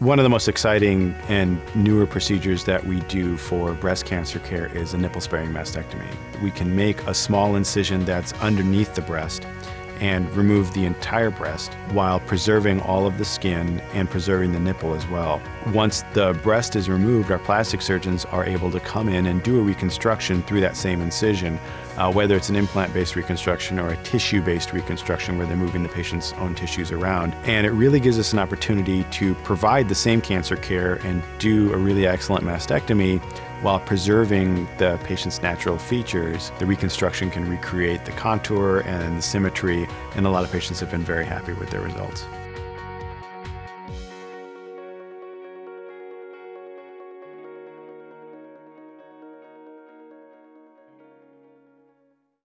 One of the most exciting and newer procedures that we do for breast cancer care is a nipple sparing mastectomy. We can make a small incision that's underneath the breast and remove the entire breast while preserving all of the skin and preserving the nipple as well. Once the breast is removed, our plastic surgeons are able to come in and do a reconstruction through that same incision, uh, whether it's an implant-based reconstruction or a tissue-based reconstruction where they're moving the patient's own tissues around. And it really gives us an opportunity to provide the same cancer care and do a really excellent mastectomy while preserving the patient's natural features. The reconstruction can recreate the contour and the symmetry, and a lot of patients have been very happy with their results.